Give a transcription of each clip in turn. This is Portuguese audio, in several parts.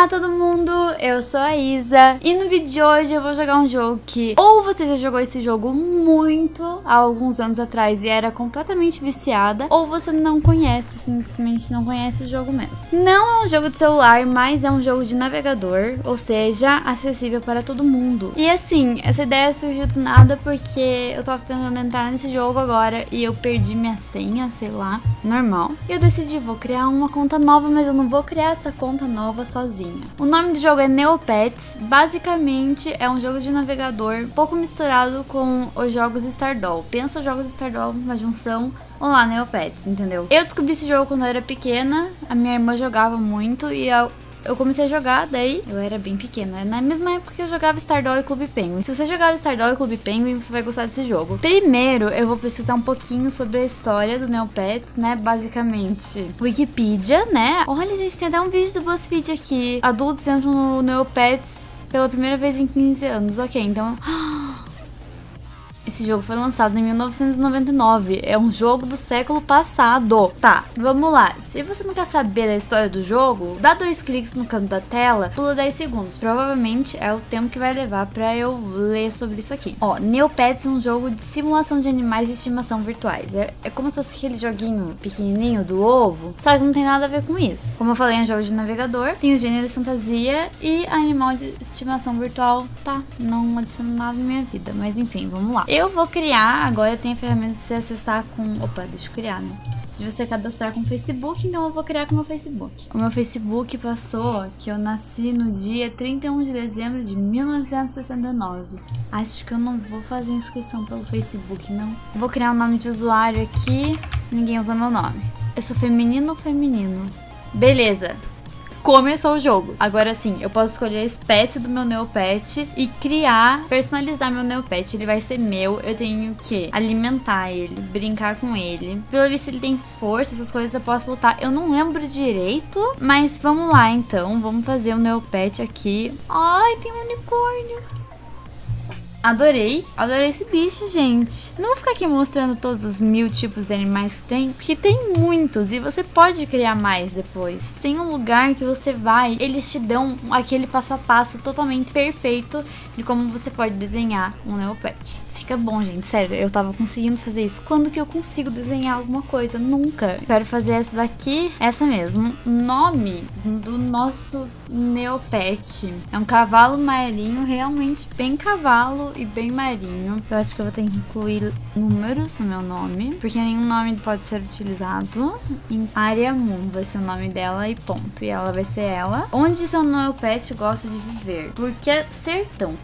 Olá todo mundo, eu sou a Isa e no vídeo de hoje eu vou jogar um jogo que ou você já jogou esse jogo muito há alguns anos atrás e era completamente viciada ou você não conhece, simplesmente não conhece o jogo mesmo. Não é um jogo de celular, mas é um jogo de navegador, ou seja, acessível para todo mundo. E assim, essa ideia surgiu do nada porque eu tava tentando entrar nesse jogo agora e eu perdi minha senha, sei lá, normal. E eu decidi, vou criar uma conta nova, mas eu não vou criar essa conta nova sozinha sozinha. O nome do jogo é Neopets, basicamente é um jogo de navegador pouco misturado com os jogos Stardoll. Pensa os jogos Stardoll, uma junção Olá, Neopets, entendeu? Eu descobri esse jogo quando eu era pequena, a minha irmã jogava muito e eu eu comecei a jogar, daí eu era bem pequena. Na mesma época que eu jogava Stardoll e Clube Penguin. Se você jogava Stardoll e Clube Penguin, você vai gostar desse jogo. Primeiro, eu vou pesquisar um pouquinho sobre a história do Neopets, né? Basicamente, Wikipedia, né? Olha, gente, tem até um vídeo do BuzzFeed aqui. Adultos entram no Neopets pela primeira vez em 15 anos. Ok, então... Esse jogo foi lançado em 1999. É um jogo do século passado. Tá, vamos lá. Se você não quer saber da história do jogo, dá dois cliques no canto da tela, pula 10 segundos. Provavelmente é o tempo que vai levar pra eu ler sobre isso aqui. Ó, Neopets é um jogo de simulação de animais de estimação virtuais. É, é como se fosse aquele joguinho pequenininho do ovo, só que não tem nada a ver com isso. Como eu falei, é um jogo de navegador, tem os gêneros fantasia e animal de estimação virtual. Tá, não adiciono nada na minha vida, mas enfim, vamos lá. Eu vou criar, agora eu tenho a ferramenta de se acessar com... Opa, deixa eu criar, né? De você cadastrar com o Facebook, então eu vou criar com o meu Facebook. O meu Facebook passou que eu nasci no dia 31 de dezembro de 1969. Acho que eu não vou fazer inscrição pelo Facebook, não. Vou criar um nome de usuário aqui, ninguém usa meu nome. Eu sou feminino ou feminino? Beleza, começou o jogo. Agora sim, eu posso escolher a espécie do meu Neopet e criar, personalizar meu Neopet. Ele vai ser meu, eu tenho que alimentar ele, brincar com ele. Pelo visto ele tem força, essas coisas eu posso lutar. Eu não lembro direito, mas vamos lá então. Vamos fazer o Neopet aqui. Ai, tem um unicórnio. Adorei, adorei esse bicho, gente. Não vou ficar aqui mostrando todos os mil tipos de animais que tem, porque tem muitos e você pode criar mais depois. Tem um lugar que você vai, eles te dão aquele passo a passo totalmente perfeito de como você pode desenhar um Neopet. Fica bom, gente, sério, eu tava conseguindo fazer isso. Quando que eu consigo desenhar alguma coisa? Nunca. Quero fazer essa daqui, essa mesmo. Nome do nosso Neopet. É um cavalo marinho, realmente bem cavalo e bem marinho. Eu acho que eu vou ter que incluir números no meu nome, porque nenhum nome pode ser utilizado. Em Aria Moon vai ser o nome dela e ponto. E ela vai ser ela. Onde seu meu pet gosta de viver? Porque é sertão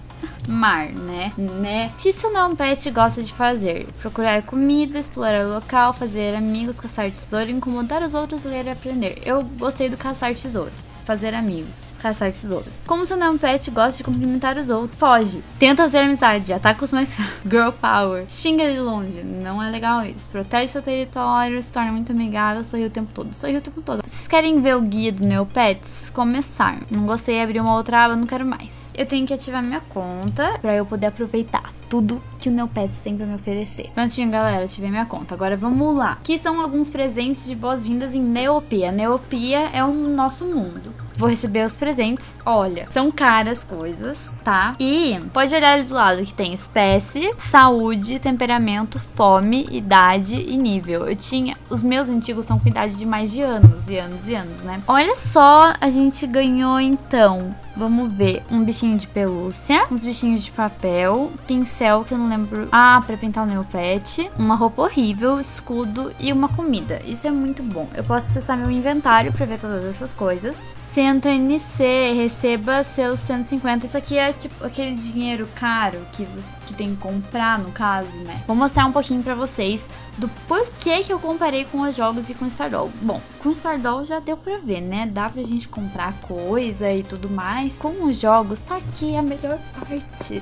mar, né? Né? O que seu não pet gosta de fazer? Procurar comida, explorar o local, fazer amigos, caçar tesouro, incomodar os outros, ler e aprender. Eu gostei do caçar tesouros fazer amigos, caçar tesouros. Como seu nome pet gosta de cumprimentar os outros, foge. Tenta fazer amizade, ataca os mais girl power. Xinga de longe, não é legal isso. Protege seu território, se torna muito amigável, sorri o tempo todo, sorri o tempo todo. Vocês querem ver o guia do Neopets? Começar. Não gostei, abrir uma outra aba, não quero mais. Eu tenho que ativar minha conta pra eu poder aproveitar tudo que o Neopets tem pra me oferecer. Prontinho, galera, ativei minha conta. Agora vamos lá. Aqui são alguns presentes de boas-vindas em Neopia. Neopia é o nosso mundo. Vou receber os presentes. Olha, são caras coisas, tá? E pode olhar ali do lado que tem espécie, saúde, temperamento, fome, idade e nível. Eu tinha... Os meus antigos são com idade de mais de anos e anos e anos, né? Olha só, a gente ganhou então Vamos ver. Um bichinho de pelúcia, uns bichinhos de papel, pincel que eu não lembro. Ah, pra pintar o Neopet. Uma roupa horrível, escudo e uma comida. Isso é muito bom. Eu posso acessar meu inventário pra ver todas essas coisas. Centro NC, receba seus 150. Isso aqui é tipo aquele dinheiro caro que, você, que tem que comprar, no caso, né? Vou mostrar um pouquinho pra vocês do porquê que eu comparei com os jogos e com Stardoll. Bom, com Stardoll já deu pra ver, né? Dá pra gente comprar coisa e tudo mais mas com os jogos, tá aqui a melhor parte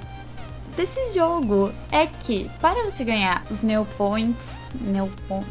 desse jogo. É que, para você ganhar os Neopoints, Neopoints,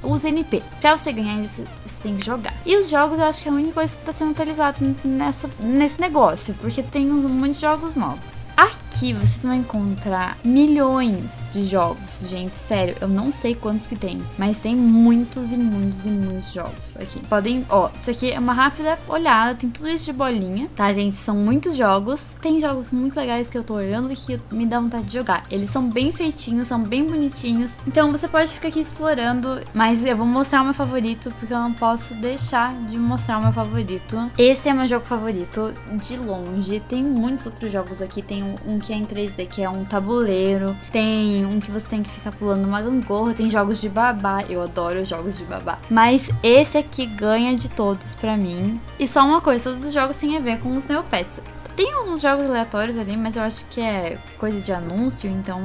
os NP. Pra você ganhar isso, você tem que jogar. E os jogos eu acho que é a única coisa que tá sendo atualizada nessa, nesse negócio, porque tem um monte de jogos novos. Aqui Aqui vocês vão encontrar milhões de jogos, gente, sério, eu não sei quantos que tem, mas tem muitos e muitos e muitos jogos aqui. Podem, ó, isso aqui é uma rápida olhada, tem tudo isso de bolinha, tá, gente? São muitos jogos, tem jogos muito legais que eu tô olhando e que me dá vontade de jogar. Eles são bem feitinhos, são bem bonitinhos, então você pode ficar aqui explorando, mas eu vou mostrar o meu favorito, porque eu não posso deixar de mostrar o meu favorito. Esse é meu jogo favorito, de longe, tem muitos outros jogos aqui, tem um que é em 3D, que é um tabuleiro, tem um que você tem que ficar pulando uma gangorra, tem jogos de babá, eu adoro jogos de babá, mas esse aqui ganha de todos pra mim. E só uma coisa, todos os jogos têm a ver com os Neopets. Tem uns jogos aleatórios ali, mas eu acho que é coisa de anúncio, então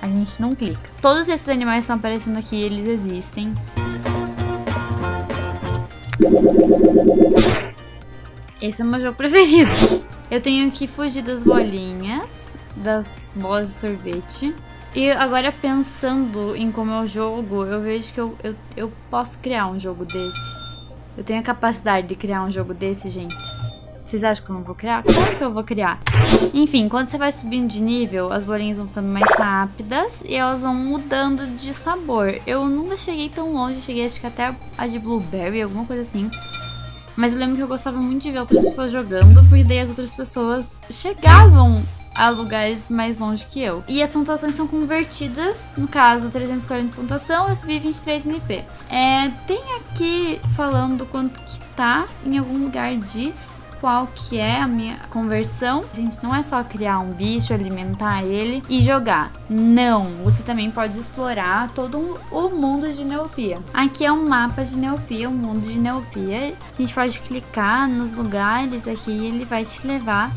a gente não clica. Todos esses animais que estão aparecendo aqui, eles existem. Esse é o meu jogo preferido. Eu tenho que fugir das bolinhas, das bolas de sorvete. E agora pensando em como é o jogo, eu vejo que eu, eu, eu posso criar um jogo desse. Eu tenho a capacidade de criar um jogo desse, gente. Vocês acham que eu não vou criar? Claro que eu vou criar. Enfim, quando você vai subindo de nível, as bolinhas vão ficando mais rápidas e elas vão mudando de sabor. Eu nunca cheguei tão longe, cheguei acho que até a de blueberry, alguma coisa assim. Mas eu lembro que eu gostava muito de ver outras pessoas jogando, porque daí as outras pessoas chegavam a lugares mais longe que eu. E as pontuações são convertidas, no caso 340 pontuação, eu subi 23 NP. É, tem aqui falando quanto que tá, em algum lugar diz qual que é a minha conversão. Gente, não é só criar um bicho, alimentar ele e jogar. Não, você também pode explorar todo o mundo de Neopia. Aqui é um mapa de Neopia, o um mundo de Neopia. A gente pode clicar nos lugares aqui e ele vai te levar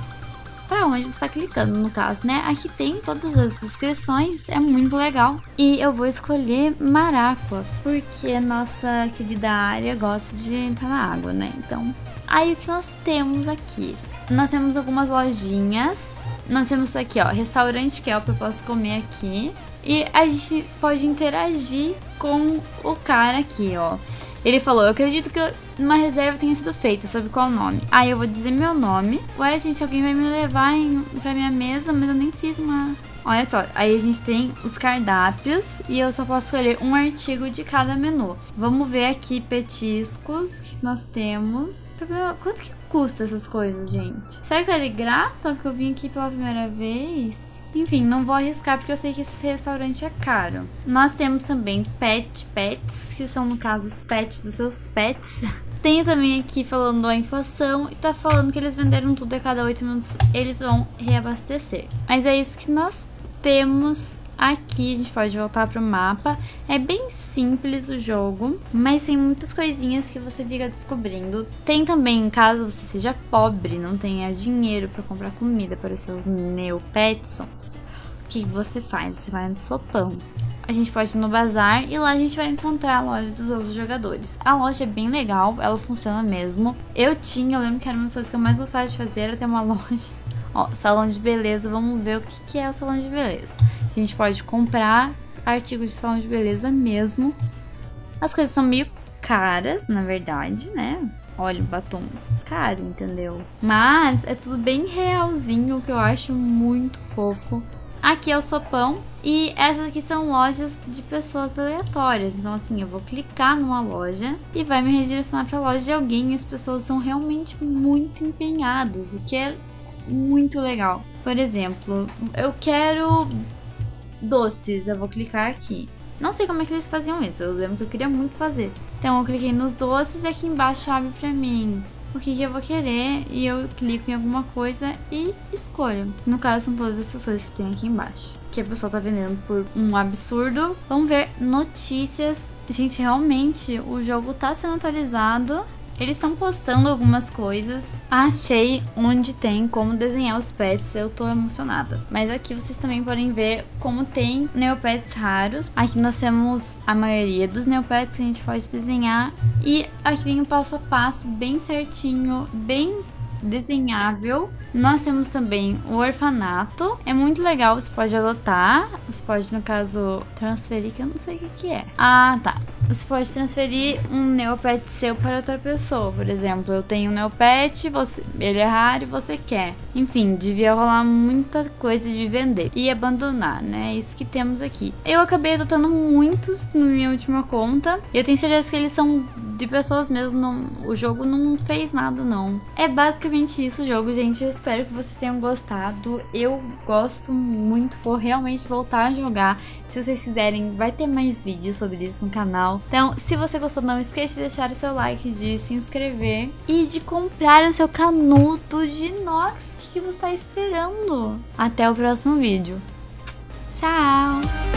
para onde está clicando, no caso, né? Aqui tem todas as descrições, é muito legal. E eu vou escolher Maracua, porque nossa querida área gosta de entrar na água, né? Então Aí o que nós temos aqui? Nós temos algumas lojinhas. Nós temos aqui, ó, restaurante que é o que eu posso comer aqui. E a gente pode interagir com o cara aqui, ó. Ele falou, eu acredito que uma reserva tenha sido feita, sobre qual nome? Aí eu vou dizer meu nome. Ué, gente, alguém vai me levar em, pra minha mesa, mas eu nem fiz uma Olha só, aí a gente tem os cardápios e eu só posso escolher um artigo de cada menu. Vamos ver aqui petiscos que nós temos. Quanto que custa essas coisas, gente? Será que tá de graça que eu vim aqui pela primeira vez? Enfim, não vou arriscar porque eu sei que esse restaurante é caro. Nós temos também pet pets, que são no caso os pets dos seus pets. Tem também aqui falando a inflação e tá falando que eles venderam tudo a cada 8 minutos, eles vão reabastecer. Mas é isso que nós temos aqui, a gente pode voltar para o mapa. É bem simples o jogo, mas tem muitas coisinhas que você fica descobrindo. Tem também, caso você seja pobre, não tenha dinheiro para comprar comida para os seus neopetsons, o que você faz? Você vai no sopão. A gente pode ir no bazar e lá a gente vai encontrar a loja dos outros jogadores. A loja é bem legal, ela funciona mesmo. Eu tinha, eu lembro que era uma das coisas que eu mais gostava de fazer, era ter uma loja Ó, salão de beleza, vamos ver o que, que é o salão de beleza. A gente pode comprar artigos de salão de beleza mesmo. As coisas são meio caras, na verdade, né? Olha o batom caro, entendeu? Mas é tudo bem realzinho, que eu acho muito fofo. Aqui é o sopão e essas aqui são lojas de pessoas aleatórias. Então assim, eu vou clicar numa loja e vai me redirecionar para a loja de alguém e as pessoas são realmente muito empenhadas, o que é muito legal. Por exemplo, eu quero doces, eu vou clicar aqui. Não sei como é que eles faziam isso, eu lembro que eu queria muito fazer. Então eu cliquei nos doces e aqui embaixo abre pra mim o que, que eu vou querer e eu clico em alguma coisa e escolho. No caso são todas essas coisas que tem aqui embaixo. Que a pessoa tá vendendo por um absurdo. Vamos ver notícias. Gente, realmente o jogo tá sendo atualizado eles estão postando algumas coisas. Achei onde tem como desenhar os pets, eu tô emocionada. Mas aqui vocês também podem ver como tem neopets raros. Aqui nós temos a maioria dos neopets que a gente pode desenhar. E aqui tem o passo a passo bem certinho, bem desenhável. Nós temos também o orfanato. É muito legal, você pode adotar. Você pode, no caso, transferir, que eu não sei o que, que é. Ah, tá. Você pode transferir um Neopet seu para outra pessoa. Por exemplo, eu tenho um Neopet, você, ele é raro e você quer. Enfim, devia rolar muita coisa de vender e abandonar, né? É isso que temos aqui. Eu acabei adotando muitos na minha última conta. E eu tenho certeza que eles são de pessoas mesmo. Não, o jogo não fez nada, não. É basicamente isso o jogo, gente. Eu espero que vocês tenham gostado. Eu gosto muito, vou realmente voltar a jogar. Se vocês quiserem, vai ter mais vídeos sobre isso no canal. Então, se você gostou, não esqueça de deixar o seu like, de se inscrever e de comprar o seu canudo de inox. O que você está esperando? Até o próximo vídeo. Tchau!